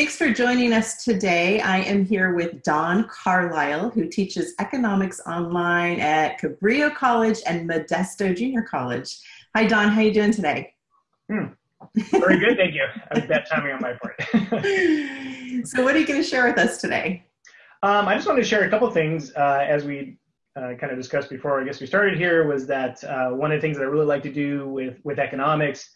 Thanks for joining us today. I am here with Don Carlisle, who teaches economics online at Cabrillo College and Modesto Junior College. Hi, Don. How are you doing today? Hmm. Very good, thank you. Bad timing on my part. so, what are you going to share with us today? Um, I just wanted to share a couple things uh, as we uh, kind of discussed before. I guess we started here was that uh, one of the things that I really like to do with with economics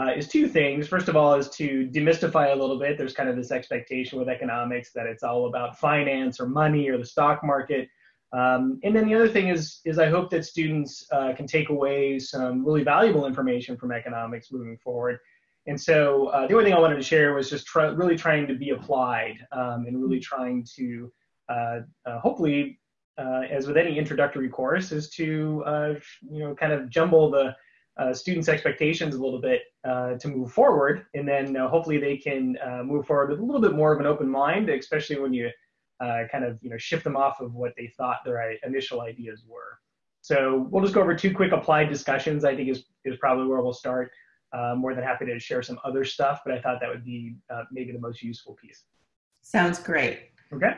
uh, is two things. First of all, is to demystify a little bit. There's kind of this expectation with economics that it's all about finance or money or the stock market. Um, and then the other thing is, is I hope that students uh, can take away some really valuable information from economics moving forward. And so uh, the only thing I wanted to share was just try, really trying to be applied um, and really trying to uh, uh, hopefully, uh, as with any introductory course, is to you know kind of jumble the uh, students' expectations a little bit uh, to move forward, and then uh, hopefully they can uh, move forward with a little bit more of an open mind, especially when you uh, kind of you know shift them off of what they thought their initial ideas were. So we'll just go over two quick applied discussions. I think is is probably where we'll start. Uh, more than happy to share some other stuff, but I thought that would be maybe the most useful piece. Sounds great. Okay.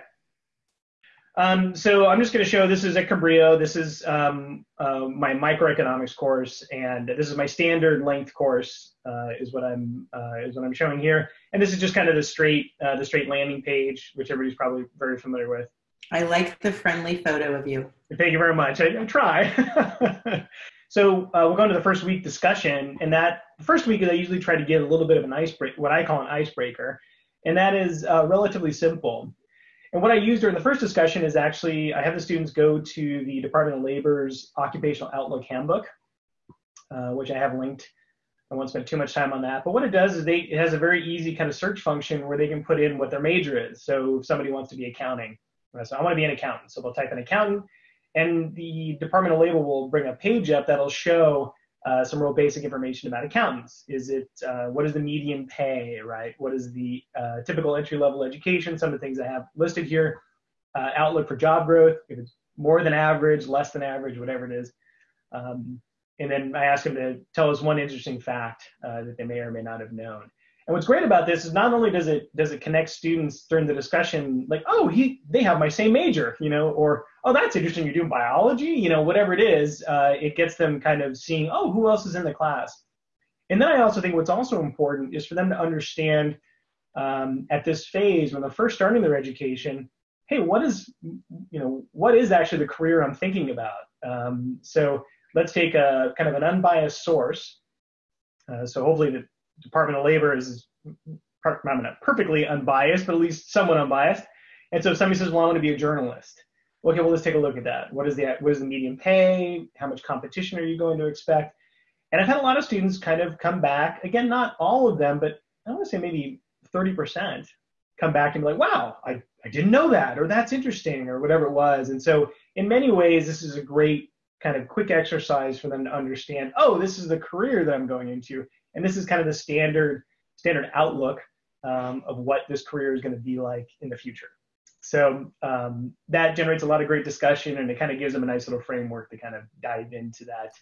Um, so I'm just going to show this is at Cabrillo. This is um, uh, my microeconomics course, and this is my standard length course. Uh, is what I'm uh, is what I'm showing here. And this is just kind of the straight uh, the straight landing page, which everybody's probably very familiar with. I like the friendly photo of you. Thank you very much. I, I try. so uh, we'll go into the first week discussion, and that first week is I usually try to get a little bit of an icebreaker, what I call an icebreaker, and that is uh, relatively simple. And what I use during the first discussion is actually I have the students go to the Department of Labor's Occupational Outlook Handbook, uh, which I have linked. I won't spend too much time on that. But what it does is they, it has a very easy kind of search function where they can put in what their major is. So if somebody wants to be accounting, so I want to be an accountant. So they'll type in accountant, and the Department of Labor will bring a page up that'll show uh, some real basic information about accountants. Is it uh, what is the median pay, right? What is the uh, typical entry level education? Some of the things I have listed here. Uh, outlook for job growth, if it's more than average, less than average, whatever it is. Um, and then I ask them to tell us one interesting fact uh, that they may or may not have known. And what's great about this is not only does it does it connect students during the discussion, like, oh, he they have my same major, you know, or oh, that's interesting, you're doing biology, you know, whatever it is, uh, it gets them kind of seeing, oh, who else is in the class. And then I also think what's also important is for them to understand um, at this phase when they're first starting their education, hey, what is you know what is actually the career I'm thinking about? Um, so let's take a kind of an unbiased source. Uh, so hopefully the Department of Labor is not perfectly unbiased, but at least somewhat unbiased. And so somebody says, well, I want to be a journalist. Okay, well, let's take a look at that. What is the what is the median pay? How much competition are you going to expect? And I've had a lot of students kind of come back. Again, not all of them, but I want to say maybe 30% come back and be like, wow, I, I didn't know that, or that's interesting, or whatever it was. And so in many ways, this is a great kind of quick exercise for them to understand, oh, this is the career that I'm going into. And this is kind of the standard standard outlook um, of what this career is going to be like in the future. So um, that generates a lot of great discussion, and it kind of gives them a nice little framework to kind of dive into that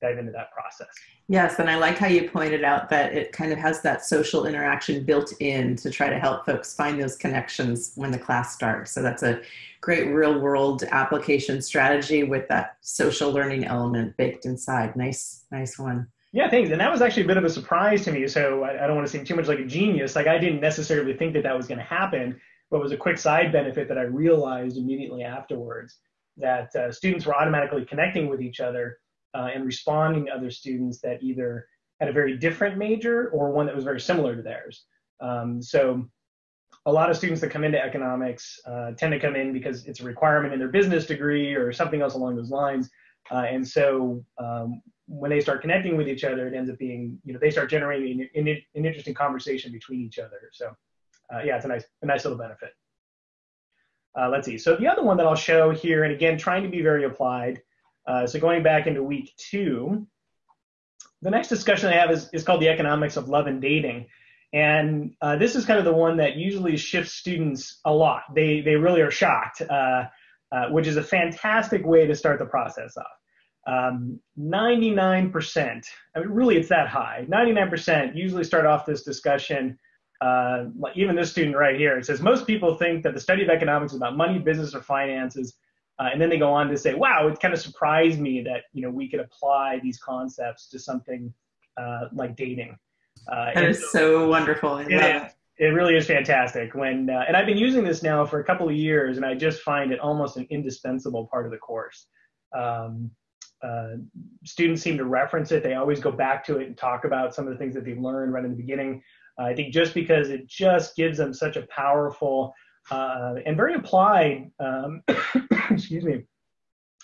dive into that process. Yes, and I like how you pointed out that it kind of has that social interaction built in to try to help folks find those connections when the class starts. So that's a great real world application strategy with that social learning element baked inside. Nice, nice one. Yeah, thanks. And that was actually a bit of a surprise to me. So I, I don't want to seem too much like a genius. Like I didn't necessarily think that that was going to happen, but was a quick side benefit that I realized immediately afterwards that uh, students were automatically connecting with each other uh, and responding to other students that either had a very different major or one that was very similar to theirs. Um, so a lot of students that come into economics uh, tend to come in because it's a requirement in their business degree or something else along those lines. Uh, and so um, when they start connecting with each other, it ends up being, you know, they start generating an, an, an interesting conversation between each other. So, uh, yeah, it's a nice, a nice little benefit. Uh, let's see. So the other one that I'll show here, and again, trying to be very applied. Uh, so going back into week two, the next discussion I have is, is called the economics of love and dating. And uh, this is kind of the one that usually shifts students a lot. They, they really are shocked, uh, which is a fantastic way to start the process off. Um, 99%, I mean, really it's that high, 99% usually start off this discussion uh, even this student right here, it says most people think that the study of economics is about money, business, or finances. Uh, and then they go on to say, wow, it kind of surprised me that, you know, we could apply these concepts to something uh, like dating. Uh, that is so, so wonderful. I it, it really is fantastic. When uh, and I've been using this now for a couple of years, and I just find it almost an indispensable part of the course. Um, uh, students seem to reference it. They always go back to it and talk about some of the things that they've learned right in the beginning. Uh, I think just because it just gives them such a powerful uh, and very applied, um, excuse me,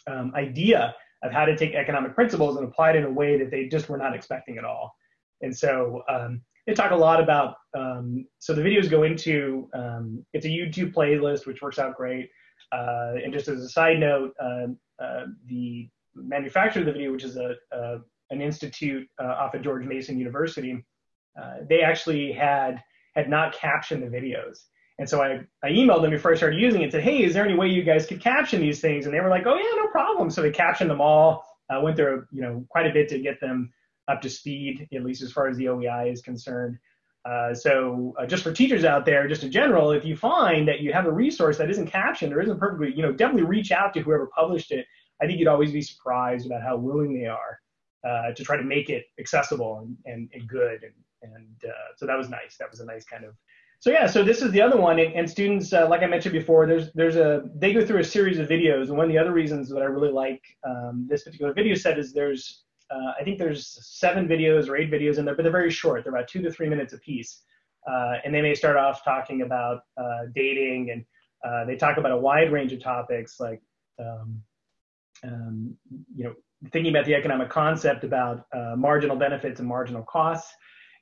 um, idea of how to take economic principles and apply it in a way that they just were not expecting at all. And so um, they talk a lot about, um, so the videos go into, um, it's a YouTube playlist, which works out great. Uh, and just as a side note, uh, uh, the manufacturer of the video, which is a, a an institute uh, off of George Mason University, uh, they actually had had not captioned the videos. And so I, I emailed them before I started using it and said, hey, is there any way you guys could caption these things? And they were like, oh, yeah, no problem. So they captioned them all. I went through, you know, quite a bit to get them up to speed, at least as far as the OEI is concerned. Uh, so uh, just for teachers out there, just in general, if you find that you have a resource that isn't captioned or isn't perfectly, you know, definitely reach out to whoever published it. I think you'd always be surprised about how willing they are uh, to try to make it accessible and, and, and good. And, and uh, so that was nice. That was a nice kind of so yeah, so this is the other one, and, and students, uh, like I mentioned before, there's there's a they go through a series of videos, and one of the other reasons that I really like um, this particular video set is there's uh, I think there's seven videos or eight videos in there, but they're very short. They're about two to three minutes a piece, uh, and they may start off talking about uh, dating, and uh, they talk about a wide range of topics like um, um, you know thinking about the economic concept about uh, marginal benefits and marginal costs,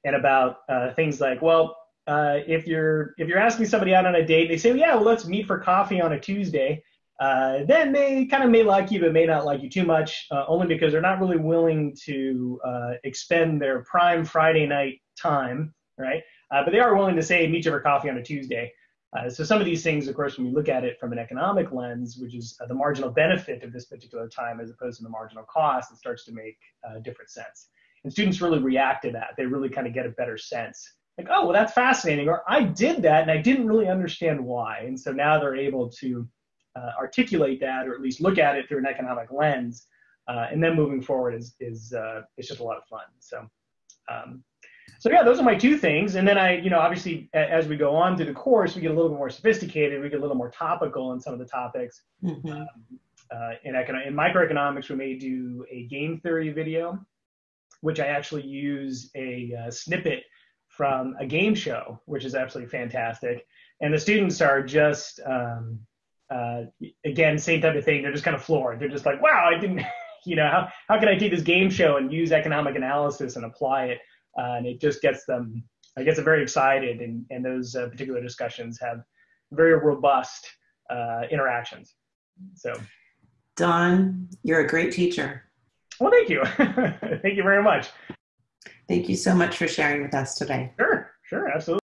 and about things like well uh, if you're if you're asking somebody out on a date, they say, well, yeah, well, let's meet for coffee on a Tuesday. Uh, then they kind of may like you, but may not like you too much, uh, only because they're not really willing to uh, expend their prime Friday night time, right? Uh, but they are willing to say, meet you for coffee on a Tuesday. Uh, so some of these things, of course, when we look at it from an economic lens, which is the marginal benefit of this particular time as opposed to the marginal cost, it starts to make different sense. And students really react to that. They really kind of get a better sense like, oh, well, that's fascinating. Or I did that and I didn't really understand why. And so now they're able to uh, articulate that or at least look at it through an economic lens. Uh, and then moving forward is, is uh, it's just a lot of fun. So, um, so yeah, those are my two things. And then I, you know, obviously as we go on through the course, we get a little bit more sophisticated. We get a little more topical in some of the topics. Mm-hmm. Um, uh, in, econo- in microeconomics, we may do a game theory video, which I actually use a uh, snippet from a game show, which is absolutely fantastic. And the students are just, um, uh, again, same type of thing. They're just kind of floored. They're just like, wow, I didn't, you know, how, how can I take this game show and use economic analysis and apply it? Uh, and it just gets them, it gets them very excited. And, and those uh, particular discussions have very robust uh, interactions. So, Don, you're a great teacher. Well, thank you. thank you very much. Thank you so much for sharing with us today. Sure, sure, absolutely.